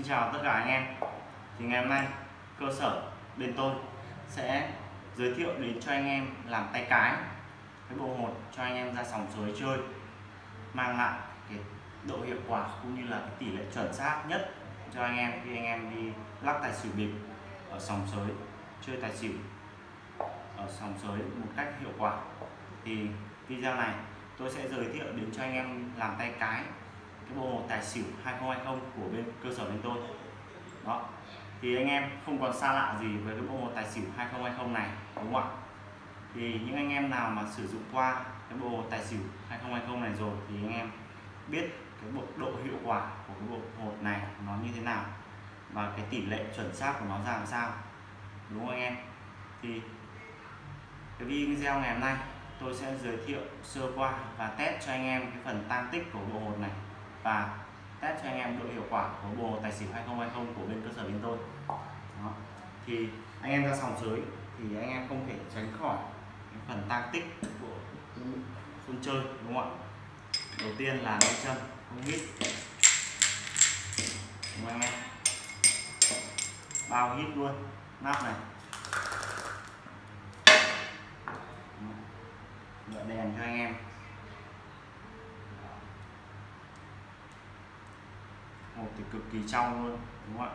Xin chào tất cả anh em. Thì ngày hôm nay, cơ sở bên tôi sẽ giới thiệu đến cho anh em làm tay cái cái bộ hột cho anh em ra sòng suối chơi, mang lại cái độ hiệu quả cũng như là cái tỷ lệ chuẩn xác nhất cho anh em khi anh em đi lắc tài xỉu bịp ở sòng suối, chơi tài xỉu ở sòng suối một cách hiệu quả. Thì video này tôi sẽ giới thiệu đến cho anh em làm tay cái cái bộ hồ tài xỉu 2020 của bên cơ sở bên tôi. Đó. Thì anh em không còn xa lạ gì với cái bộ hồ tài xỉu 2020 này, đúng không ạ? Thì những anh em nào mà sử dụng qua cái bộ tài xỉu 2020 này rồi thì anh em biết cái bộ độ hiệu quả của cái bộ hột này nó như thế nào và cái tỷ lệ chuẩn xác của nó ra làm sao, đúng không anh em? Thì cái video ngày hôm nay tôi sẽ giới thiệu sơ qua và test cho anh em cái phần tăng tích của bộ hột này và test cho anh em độ hiệu quả của bộ tài xỉu 2020 của bên cơ sở bên tôi. Đó. thì anh em ra sòng dưới thì anh em không thể tránh khỏi cái phần tăng tích của sân chơi, đúng không ạ? Đầu tiên là nâng chân, không hít. Đúng không anh em? Bao hít luôn, nắp này. Đợi đèn cho anh em. Hộp thì cực kỳ trong luôn, đúng không ạ?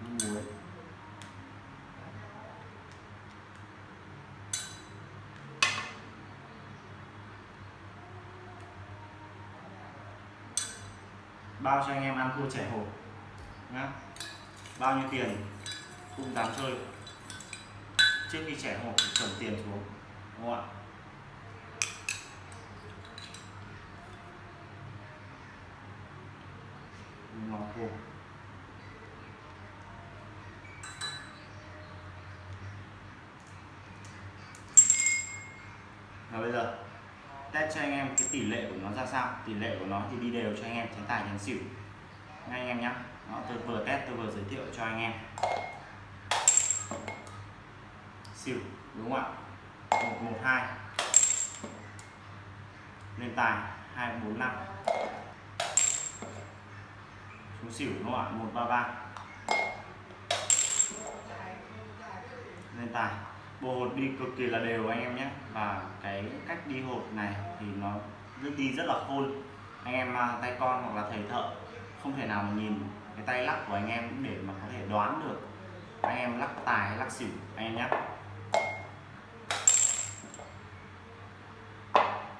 Muối. Bao cho anh em ăn thua trẻ hộp nhá. Bao nhiêu tiền cũng dám chơi. Trước khi trẻ hộp thì chuẩn tiền xuống, đúng không ạ? Ngọt vô và bây giờ test cho anh em cái tỷ lệ của nó ra sao. Tỷ lệ của nó thì đi đều cho anh em tránh tài tránh xỉu. Nghe anh em nhé đó, tôi vừa test tôi vừa giới thiệu cho anh em. Xỉu đúng không ạ? Một một hai. Lên tài hai bốn năm xuống xỉu đúng không ạ một ba ba. Lên tài. Bộ hột đi cực kỳ là đều anh em nhé. Và cái cách đi hột này thì nó rất đi rất là khôn. Anh em à, tay con hoặc là thầy thợ không thể nào mà nhìn cái tay lắc của anh em để mà có thể đoán được anh em lắc tài hay lắc xỉu, anh em nhé.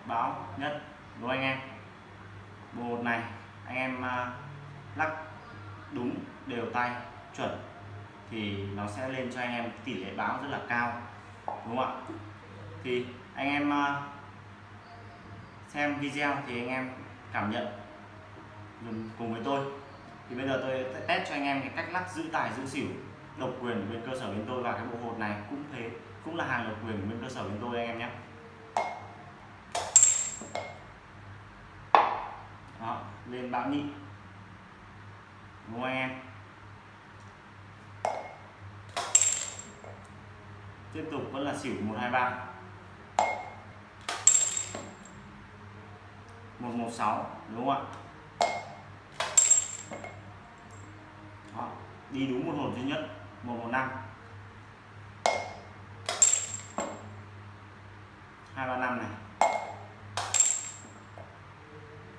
Báo nhất đúng anh em. Bộ hột này, anh em à, lắc đúng đều tay chuẩn thì nó sẽ lên cho anh em tỷ lệ báo rất là cao đúng không ạ? Thì anh em à, xem video thì anh em cảm nhận dùng cùng với tôi. Thì bây giờ tôi sẽ test cho anh em cái cách lắc giữ tài giữ xỉu độc quyền bên cơ sở bên tôi và cái bộ hột này cũng thế cũng là hàng độc quyền bên cơ sở bên tôi anh em nhé. Đó, lên bão nhị ngoe tiếp tục vẫn là xỉu 123 116 đúng không ạ? Đó, đi đúng một hồn duy nhất 115 235 này.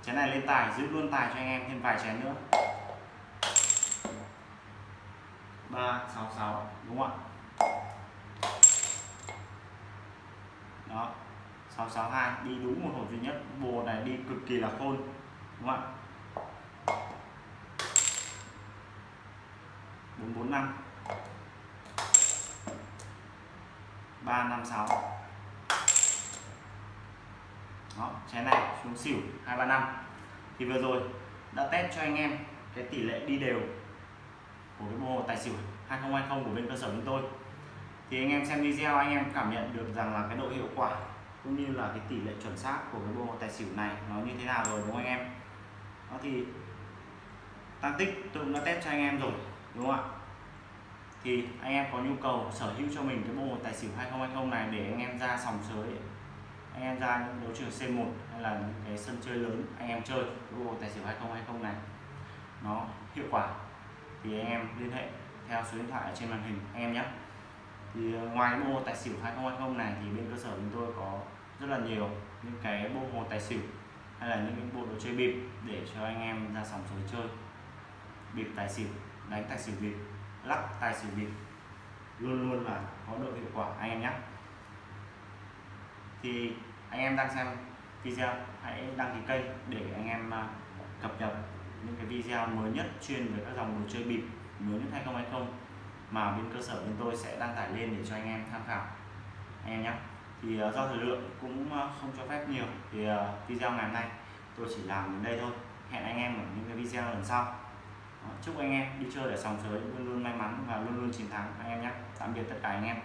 Chén này lên tài giữ luôn tài cho anh em thêm vài chén nữa. 366 đúng không ạ? Đó. 662 đi đúng một hộp duy nhất. Bồ này đi cực kỳ là khôn. Đúng không ạ? 445 356 đó trái này xuống xỉu 235 thì vừa rồi đã test cho anh em cái tỷ lệ đi đều của cái bộ tài xỉu 2020 của bên cơ sở chúng tôi. Thì anh em xem video, anh em cảm nhận được rằng là cái độ hiệu quả cũng như là cái tỷ lệ chuẩn xác của cái bộ tài xỉu này nó như thế nào rồi, đúng không anh em? Đó thì tăng tích tôi cũng đã test cho anh em rồi, đúng không ạ? Thì anh em có nhu cầu sở hữu cho mình cái bộ tài xỉu 2020 này để anh em ra sòng sới, anh em ra những đấu trường C1 hay là những cái sân chơi lớn, anh em chơi cái bộ tài xỉu 2020 này, nó hiệu quả thì anh em liên hệ theo số điện thoại ở trên màn hình anh em nhé. Thì ờ, ngoài cái bộ hồ tài xỉu 2020 này thì bên cơ sở chúng tôi có rất là nhiều những cái bộ hồ tài xỉu hay là những cái bộ đồ chơi bịp để cho anh em ra sòng sới chơi. Bịp tài xỉu, đánh tài xỉu bịp, lắc tài xỉu bịp, luôn luôn là có độ hiệu quả anh em nhé. Thì anh em đang xem video, hãy đăng ký kênh để anh em à, cập nhật video mới nhất chuyên về các dòng đồ chơi bịp mới nhất 2020 mà bên cơ sở bên tôi sẽ đăng tải lên để cho anh em tham khảo. Anh em nhé. Thì ờ, do thời lượng cũng ờ, không cho phép nhiều thì ờ, video ngày hôm nay tôi chỉ làm đến đây thôi. Hẹn anh em ở những cái video lần sau. Chúc anh em đi chơi ở sòng sới luôn luôn may mắn và luôn luôn chiến thắng. Anh em nhé. Tạm biệt tất cả anh em.